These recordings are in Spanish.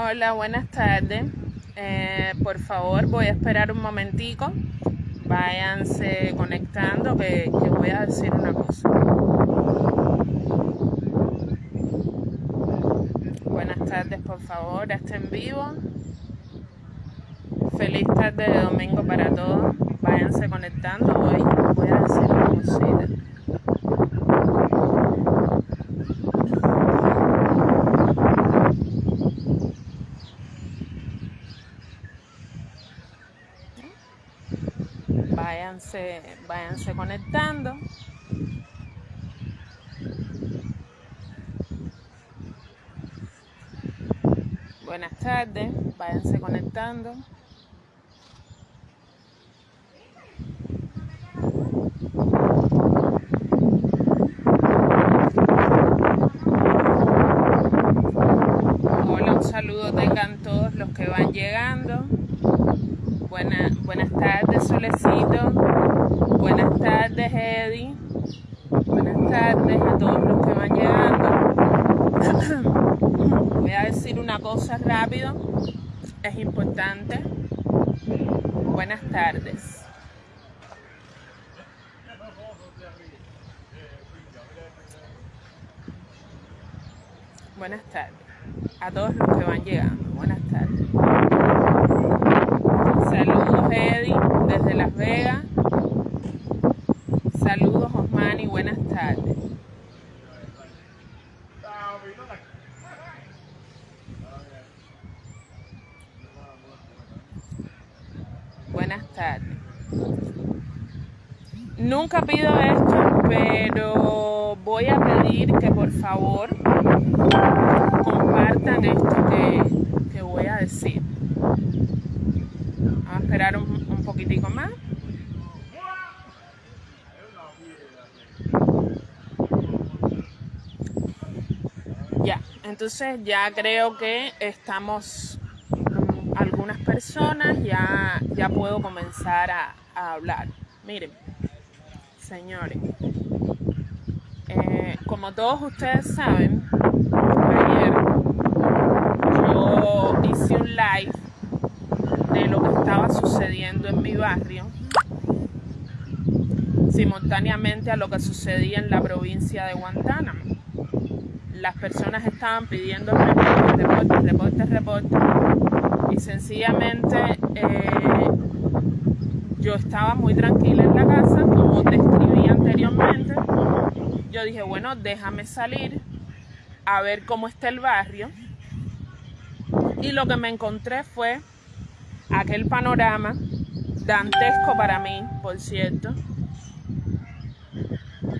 Hola, buenas tardes. Eh, por favor, voy a esperar un momentico. Váyanse conectando que, voy a decir una cosa. Buenas tardes, por favor, estén vivo. Feliz tarde de domingo para todos. Váyanse conectando. Hoy voy a decir una cosita. Váyanse, conectando. Buenas tardes, váyanse conectando. Hola, un saludo tengan todos los que van llegando. Buena, buenas tardes, Solecito. Buenas tardes, Eddie. Buenas tardes a todos los que van llegando. Voy a decir una cosa rápido. Es importante. Buenas tardes. Buenas tardes. A todos los que van llegando. Buenas tardes. Saludos Eddie desde Las Vegas. Saludos Osmani, buenas tardes. Buenas tardes. Nunca pido esto, pero voy a pedir que por favor compartan esto que, voy a decir. Vamos a esperar un, un poquitico más. Ya, entonces ya creo que estamos algunas personas, ya, ya puedo comenzar a hablar. Miren, señores, eh, como todos ustedes saben, ayer yo hice un live de lo que estaba sucediendo en mi barrio, simultáneamente a lo que sucedía en la provincia de Guantánamo. Las personas estaban pidiendo reportes, reportes, reportes, reportes, y sencillamente eh, yo estaba muy tranquila en la casa, como describí anteriormente. Yo dije, bueno, déjame salir a ver cómo está el barrio. Y lo que me encontré fue aquel panorama dantesco para mí, por cierto,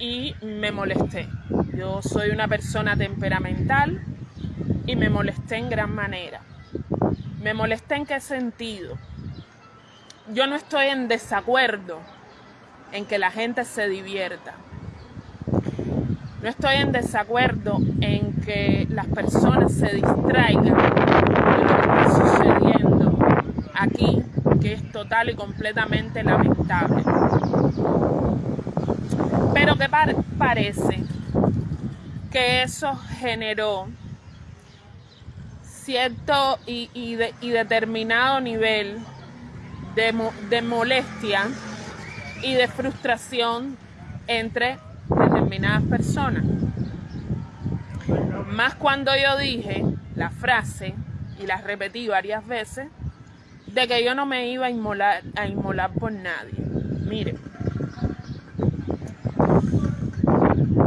y me molesté. Yo soy una persona temperamental y me molesté en gran manera. ¿Me molesté en qué sentido? Yo no estoy en desacuerdo en que la gente se divierta. No estoy en desacuerdo en que las personas se distraigan de lo que está sucediendo aquí, que es total y completamente lamentable. Pero que par parece que eso generó cierto y determinado nivel de, mo de, molestia y de frustración entre determinadas personas. Más cuando yo dije la frase, y la repetí varias veces, de que yo no me iba a inmolar, a inmolar por nadie. Miren,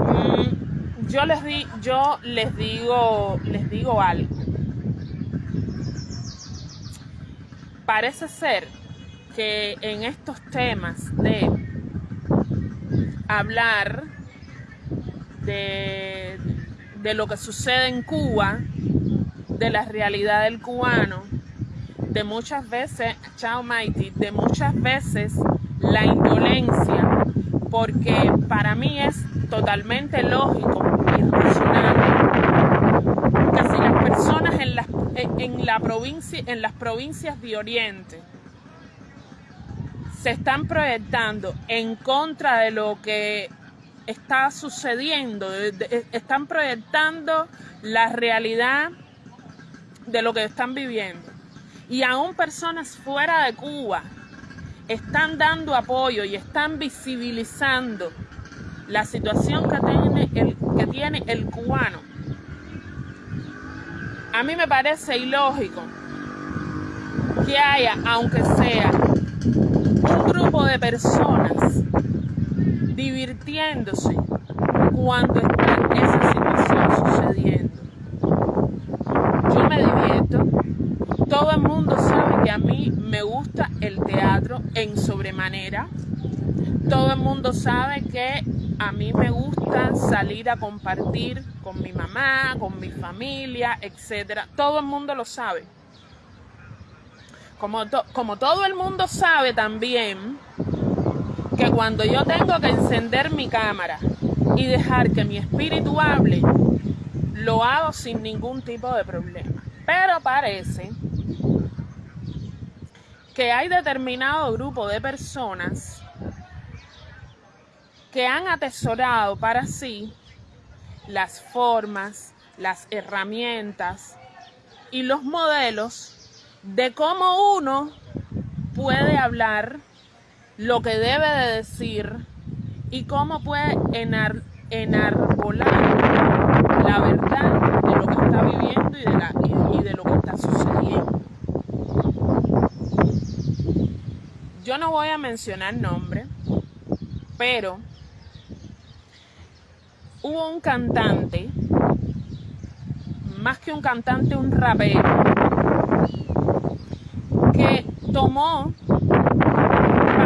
mmm, yo les di, yo les digo, les digo algo. Parece ser que en estos temas de hablar de, de lo que sucede en Cuba, de la realidad del cubano, de muchas veces, chao Mighty, de muchas veces la indolencia, porque para mí es totalmente lógico y racional que si las personas en, las, en, la provincia, en las provincias de Oriente se están proyectando en contra de lo que está sucediendo, están proyectando la realidad de lo que están viviendo. Y aún personas fuera de Cuba están dando apoyo y están visibilizando la situación que tiene el, que tiene el cubano. A mí me parece ilógico que haya, aunque sea de personas divirtiéndose cuando está esa situación sucediendo. Yo me divierto. Todo el mundo sabe que a mí me gusta el teatro en sobremanera. Todo el mundo sabe que a mí me gusta salir a compartir con mi mamá, con mi familia, etc. Todo el mundo lo sabe. Como, como todo el mundo sabe también que cuando yo tengo que encender mi cámara y dejar que mi espíritu hable, lo hago sin ningún tipo de problema. Pero parece que hay determinado grupo de personas que han atesorado para sí las formas, las herramientas y los modelos de cómo uno puede hablar lo que debe de decir y cómo puede enar enarbolar la verdad de lo que está viviendo y de, y de lo que está sucediendo. Yo no voy a mencionar nombre, pero hubo un cantante, más que un cantante, un rapero, que tomó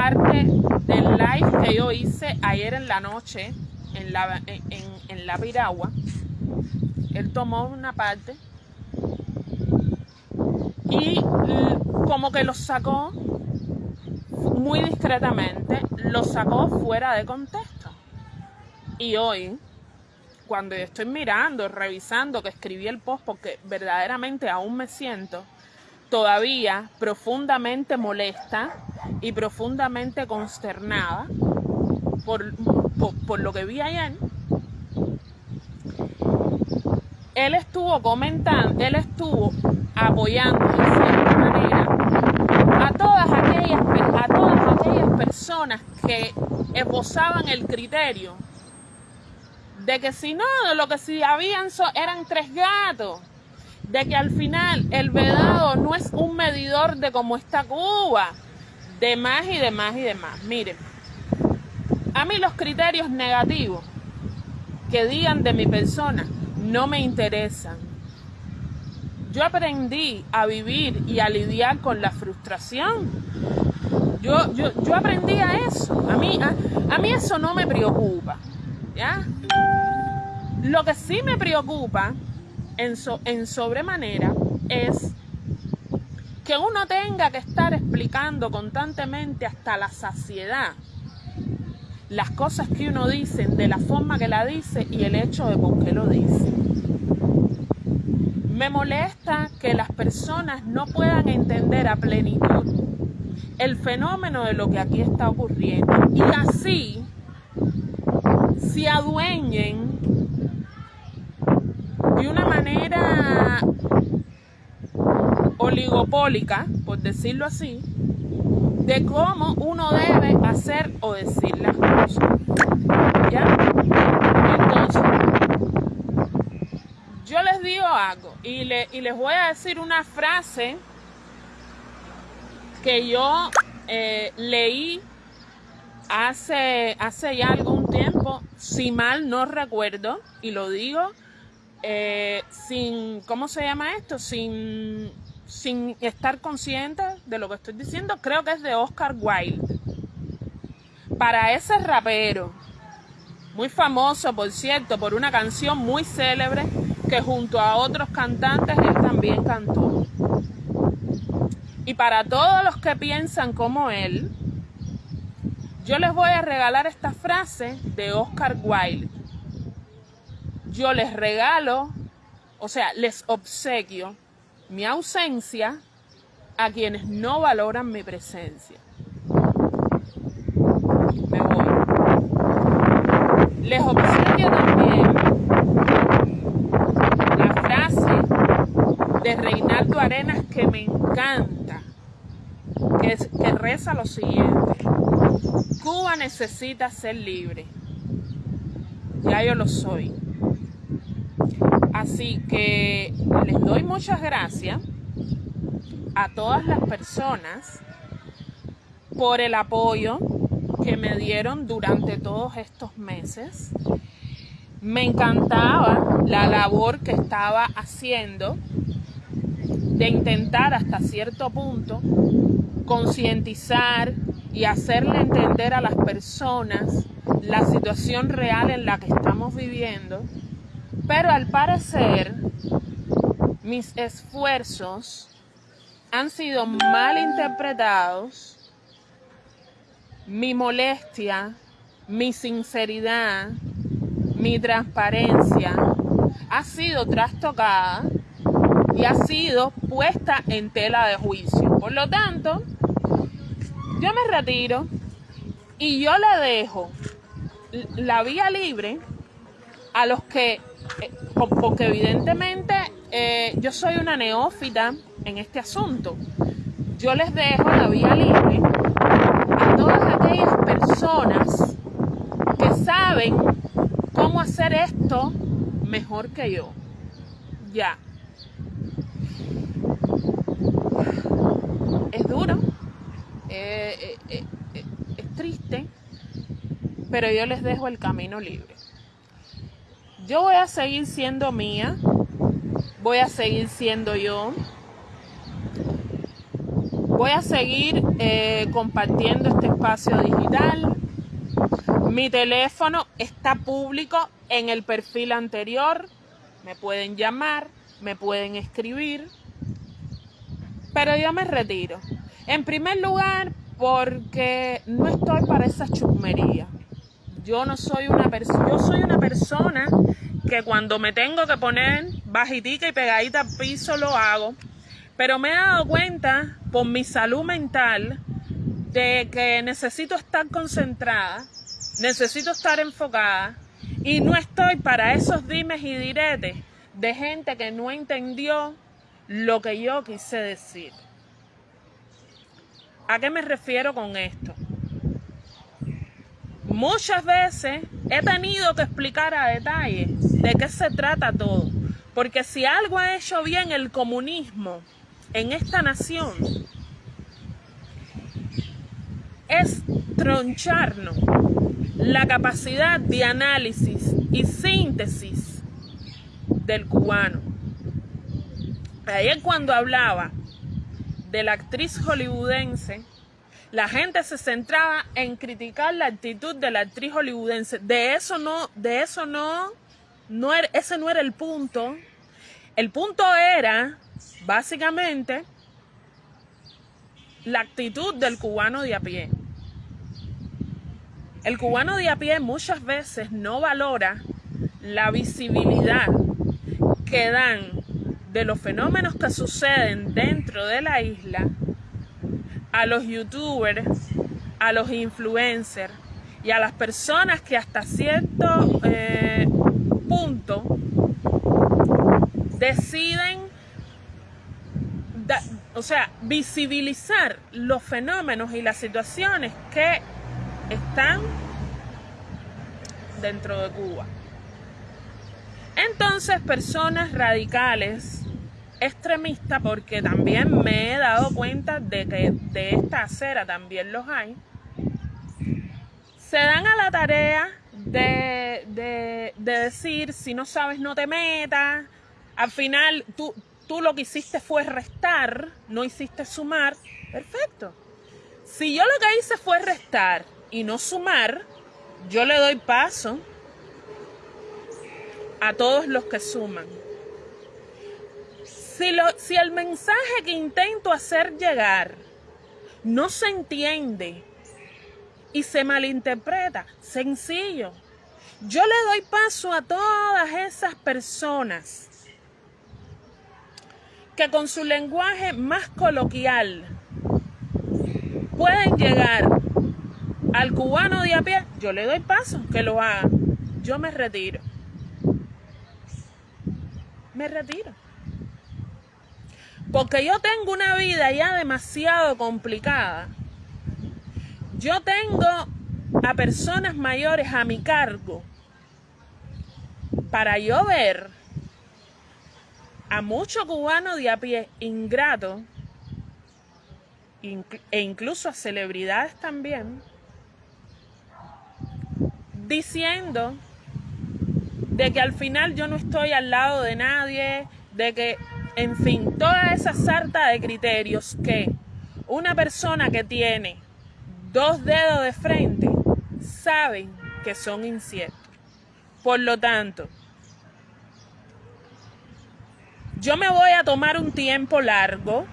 parte del live que yo hice ayer en la noche en la, en, la piragua. Él tomó una parte y como que lo sacó muy discretamente, lo sacó fuera de contexto. Y hoy, cuando yo estoy mirando, revisando que escribí el post, porque verdaderamente aún me siento todavía profundamente molesta y profundamente consternada por, por, lo que vi ayer, él estuvo comentando, él estuvo apoyando de cierta manera a todas aquellas, a todas aquellas personas que esbozaban el criterio de que si no, lo que si habían eran tres gatos, de que al final el vedado no es un medidor de cómo está Cuba, de más y de más y de más. Miren, a mí los criterios negativos que digan de mi persona no me interesan. Yo aprendí a vivir y a lidiar con la frustración. Yo, yo, yo aprendí a eso. A mí, a, mí eso no me preocupa. ¿ya? Lo que sí me preocupa en, sobremanera es que uno tenga que estar explicando constantemente hasta la saciedad las cosas que uno dice, de la forma que la dice y el hecho de por qué lo dice. Me molesta que las personas no puedan entender a plenitud el fenómeno de lo que aquí está ocurriendo y así se adueñen de una manera oligopólica, por decirlo así, de cómo uno debe hacer o decir las cosas. ¿Ya? Entonces, yo les digo algo y, y les voy a decir una frase que yo eh, leí hace, hace ya algún tiempo, si mal no recuerdo, y lo digo eh, sin, ¿cómo se llama esto? Sin sin estar consciente de lo que estoy diciendo, creo que es de Oscar Wilde. Para ese rapero, muy famoso por cierto, por una canción muy célebre que junto a otros cantantes él también cantó. Y para todos los que piensan como él, yo les voy a regalar esta frase de Oscar Wilde. Yo les regalo, o sea, les obsequio mi ausencia a quienes no valoran mi presencia. Me voy. Les obsequio también la frase de Reinaldo Arenas que me encanta, que, que reza lo siguiente. Cuba necesita ser libre. Ya yo lo soy. Así que les doy muchas gracias a todas las personas por el apoyo que me dieron durante todos estos meses. Me encantaba la labor que estaba haciendo de intentar hasta cierto punto concientizar y hacerle entender a las personas la situación real en la que estamos viviendo, pero al parecer mis esfuerzos han sido mal interpretados, mi molestia, mi sinceridad, mi transparencia ha sido trastocada y ha sido puesta en tela de juicio. Por lo tanto, yo me retiro y yo le dejo la vía libre a los que, eh, porque evidentemente eh, yo soy una neófita en este asunto. Yo les dejo la vía libre a todas aquellas personas que saben cómo hacer esto mejor que yo. Ya. Es duro, eh, es triste, pero yo les dejo el camino libre. Yo voy a seguir siendo mía, voy a seguir siendo yo, voy a seguir compartiendo este espacio digital. Mi teléfono está público en el perfil anterior. Me pueden llamar, me pueden escribir. Pero yo me retiro. En primer lugar, porque no estoy para esa chusmería. Yo no soy una persona, yo soy una persona que cuando me tengo que poner bajitica y pegadita al piso lo hago. Pero me he dado cuenta por mi salud mental de que necesito estar concentrada, necesito estar enfocada y no estoy para esos dimes y diretes de gente que no entendió lo que yo quise decir. ¿A qué me refiero con esto? Muchas veces he tenido que explicar a detalle de qué se trata todo. Porque si algo ha hecho bien el comunismo en esta nación, es troncharnos la capacidad de análisis y síntesis del cubano. Ayer cuando hablaba de la actriz hollywoodense, la gente se centraba en criticar la actitud de la actriz hollywoodense. De eso no, de eso no, no era, ese no era el punto. El punto era, básicamente, la actitud del cubano de a pie. El cubano de a pie muchas veces no valora la visibilidad que dan de los fenómenos que suceden dentro de la isla a los youtubers, a los influencers y a las personas que hasta cierto eh, punto deciden, o sea, visibilizar los fenómenos y las situaciones que están dentro de Cuba. Entonces, personas radicales extremista porque también me he dado cuenta de que de esta acera también los hay, se dan a la tarea de, de, decir, si no sabes no te metas, al final tú, tú lo que hiciste fue restar, no hiciste sumar, perfecto. Si yo lo que hice fue restar y no sumar, yo le doy paso a todos los que suman. Si, el mensaje que intento hacer llegar no se entiende y se malinterpreta, sencillo. Yo le doy paso a todas esas personas que con su lenguaje más coloquial pueden llegar al cubano de a pie. Yo le doy paso que lo haga. Yo me retiro. Me retiro. Porque yo tengo una vida ya demasiado complicada. Yo tengo a personas mayores a mi cargo para yo ver a muchos cubanos de a pie ingratos e incluso a celebridades también diciendo de que al final yo no estoy al lado de nadie, de que, en fin, toda esa sarta de criterios que una persona que tiene dos dedos de frente saben que son inciertos. Por lo tanto, yo me voy a tomar un tiempo largo,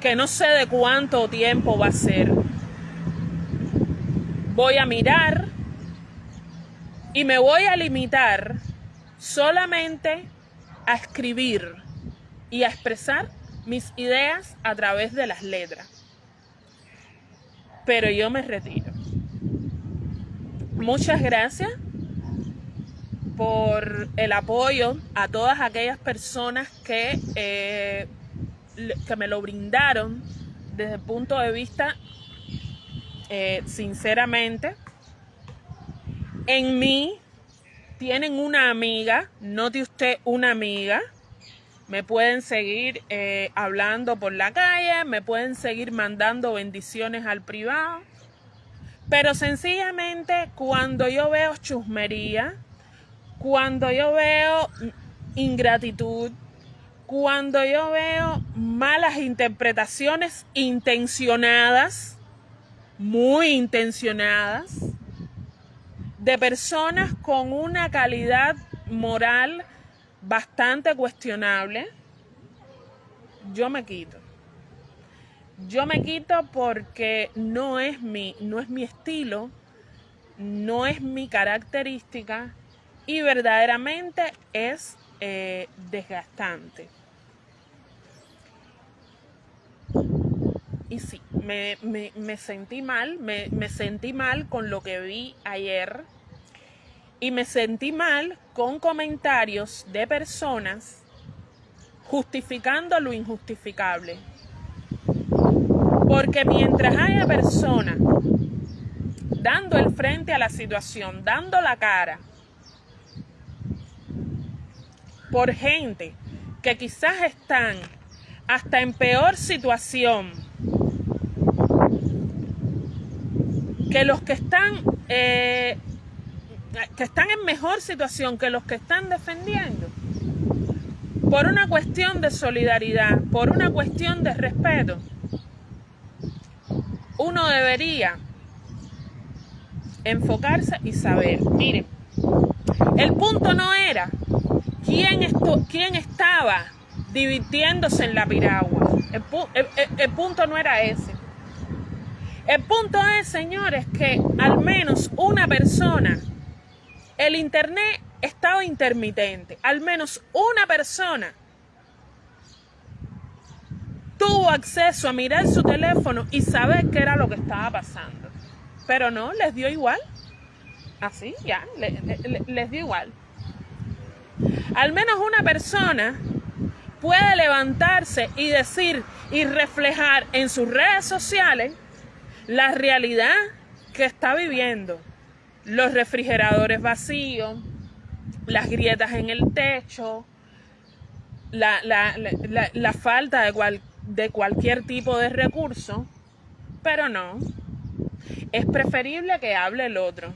que no sé de cuánto tiempo va a ser. Voy a mirar y me voy a limitar solamente a escribir y a expresar mis ideas a través de las letras. Pero yo me retiro. Muchas gracias por el apoyo a todas aquellas personas que, eh, que me lo brindaron desde el punto de vista, eh, sinceramente, en mí tienen una amiga, note usted una amiga, me pueden seguir eh, hablando por la calle, me pueden seguir mandando bendiciones al privado, pero sencillamente cuando yo veo chusmería, cuando yo veo ingratitud, cuando yo veo malas interpretaciones intencionadas, muy intencionadas, de personas con una calidad moral bastante cuestionable, yo me quito. Yo me quito porque no es mi, no es mi estilo, no es mi característica y verdaderamente es eh, desgastante. Y sí, me, sentí mal, me, me sentí mal con lo que vi ayer y me sentí mal con comentarios de personas justificando lo injustificable. Porque mientras haya personas dando el frente a la situación, dando la cara, por gente que quizás están hasta en peor situación que los que están eh, que están en mejor situación que los que están defendiendo por una cuestión de solidaridad, por una cuestión de respeto, uno debería enfocarse y saber, miren, el punto no era ¿Quién, quién estaba divirtiéndose en la piragua? El, punto no era ese. El punto es, señores, que al menos una persona, el Internet estaba intermitente, al menos una persona tuvo acceso a mirar su teléfono y saber qué era lo que estaba pasando. Pero no, les dio igual. Así, ya, les dio igual. Al menos una persona puede levantarse y decir y reflejar en sus redes sociales la realidad que está viviendo. Los refrigeradores vacíos, las grietas en el techo, la, falta de, de cualquier tipo de recurso, pero no. Es preferible que hable el otro.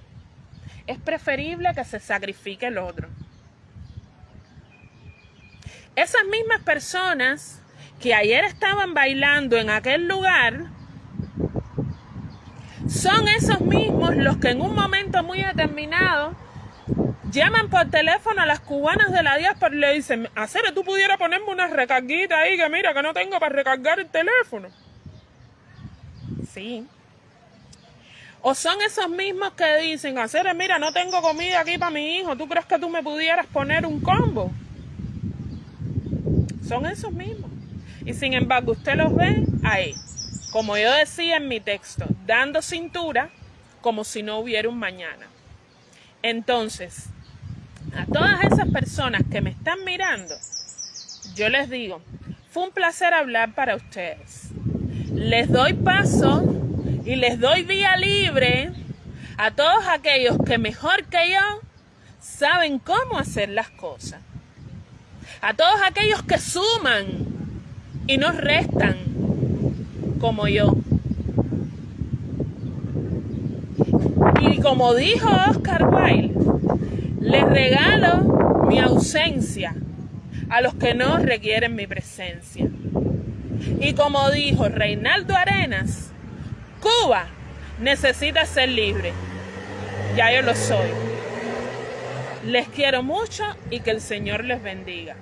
Es preferible que se sacrifique el otro. Esas mismas personas que ayer estaban bailando en aquel lugar, son esos mismos los que en un momento muy determinado llaman por teléfono a las cubanas de la diáspora y le dicen, hacer tú pudieras ponerme una recarguita ahí que mira que no tengo para recargar el teléfono. Sí. O son esos mismos que dicen, hacer mira, no tengo comida aquí para mi hijo, ¿tú crees que tú me pudieras poner un combo? Son esos mismos. Y sin embargo, usted los ve ahí, como yo decía en mi texto, dando cintura como si no hubiera un mañana. Entonces, a todas esas personas que me están mirando, yo les digo, Fue un placer hablar para ustedes. Les doy paso y les doy vía libre a todos aquellos que mejor que yo saben cómo hacer las cosas. A todos aquellos que suman y no restan como yo. Y como dijo Oscar Wilde, les regalo mi ausencia a los que no requieren mi presencia. Y como dijo Reinaldo Arenas, Cuba necesita ser libre. Ya yo lo soy. Les quiero mucho y que el Señor les bendiga.